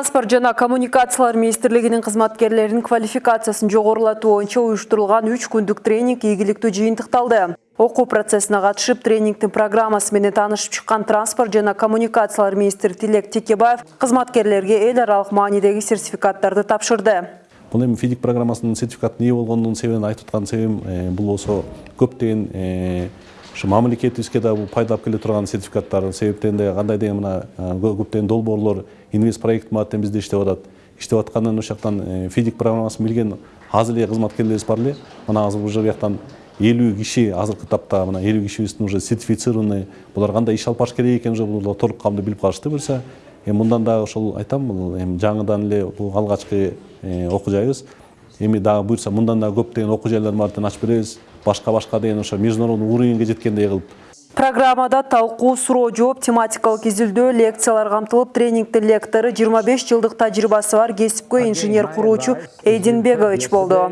Транспорт жана коммуникациялар министрлигинин кызматкерлеринин квалификациясын жогорулатуу боюнча уюштурулган 3 күндүк тренинг ийгиликтүү жыйынтыкталды. Окуу процессине катышып тренингдин программасы менен таанышып чыккан транспорт жана коммуникациялар министри Тилек Текебаев кызматкерлерге эл аралык маанидеги сертификаттарды тапшырды. Бул эми фидик программасынын сертификатын ээ болгондун себебин айтып аткан себебим бул болсо көптөгөн ушу мамлекетибизге да пайдалап келе турган сертификаттар себептен да кандай деген мына көптөгөн долбоорлор инвест проект мааттен бизде иштеп атат. Иштеп аткандан ошол жактан фидик программасын билген аз эле кызматкерлерибиз бар эле. Мына азыр уже бияктан элүү киши азыркы тапта мына элүү кишибиздин уже сертифицированный. Булар кандай иш алып барыш керек экен уже булар толук каамдуу билип калышты буюрса эми мындан дагы ошол айтам бул эми жаңыдан эле бул алгачкы окуу жайыбыз эми дагы буюрса мындан дагы көптөгөн окуу жайлардын баарын ачып беребиз. Башка башка деген ошо международный уровеньге жеткендей кылып. Программада талкуу суроо жооп тематикалык изилдөө лекциялар камтылып тренингдин лектору 25 жылдык тажрыйбасы бар кесипкөй инженер куруучу эйдин бегович болду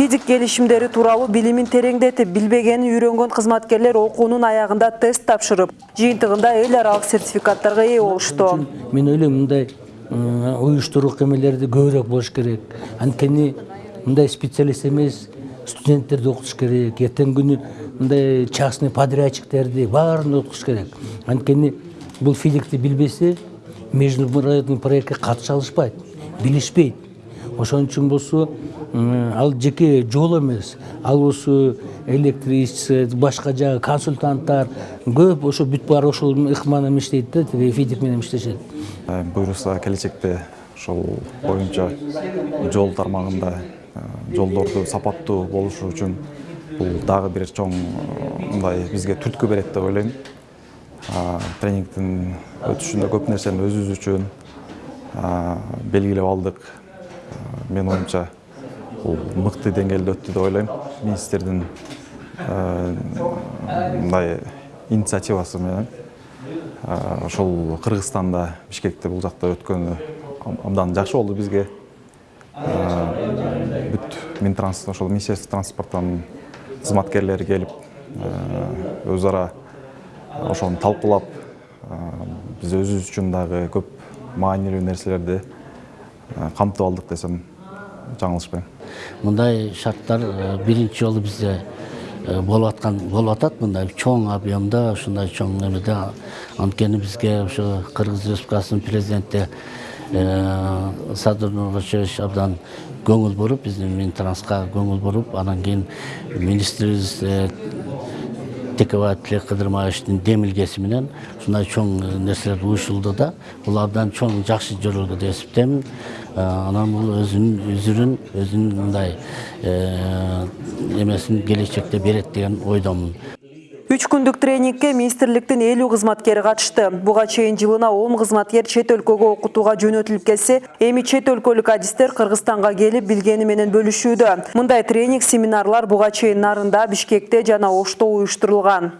физик келишимдери тууралуу билимин тереңдетип билбегенин үйрөнгөн кызматкерлер окуунун аягында тест тапшырып жыйынтыгында эл аралык сертификаттарга ээ болушту. Мен ойлойм мындай уюштуруук эмелерди көбүрөөк болуш керек. Анткени мындай специалист эмес студенттерди окутуш керек. Эртеңки күнү мындай частный подрядчиктерди баарын окутуш керек. Анткени бул физикти билбесе международный проектке катыша алышпайт билишпейт. Ошон үчүн болсо ал жеке жол эмес ал болсо электричество башка жагы консультанттар көп ошо бүт баары ошол ыкма менен иштейт да тиги физик менен иштешет буюрса келечекте ошол боюнча жол тармагында жолдорду сапаттуу болушу үчүн бул дагы бир чоң мындай бизге түрткү берет деп ойлойм тренингдин өтүшүндө көп нерсени өзүбүз үчүн белгилеп алдык менин оюмча бул мыкты деңгээлде өттү деп ойлойм министрдин мындай инициативасы менен ошол кыргызстанда бишкекте бул жакта өткөнү абдан жакшы болду бизге бүт минтранс ошол министерство транспорттун кызматкерлери келип өз ара ошону талкуулап биз өзүбүз үчүн дагы көп маанилүү нерселерди камтып алдык десем жаңылышпайм мындай шарттар биринчи жолу бизде болуп аткан болуп атат мындай чоң объемда ушундай чоң немеде. Анткени бизге ошо кыргыз республикасынын президенти садыр нурбашевич абдан көңүл буруп биздин минтранска көңүл буруп анан кийин министрибиз текебаев тилек кыдырмаевичтин демилгеси менен ушундай чоң нерселер уюшулду да бул абдан чоң жакшы жөрөлгө деп эсептейм анан бул өзүнүн үзүрүн өзүнүн мындай эмесин келечекте берет деген ойдомун үч күндүк тренингке министрликтин элүү кызматкери катышты. Буга чейин жылына он кызматкер чет өлкөгө окутууга жөнөтүлүп келсе эми чет өлкөлүк адистер кыргызстанга келип билгени менен бөлүшүүдө. Мындай тренинг семинарлар буга чейин нарында бишкекте жана ошто уюштурулган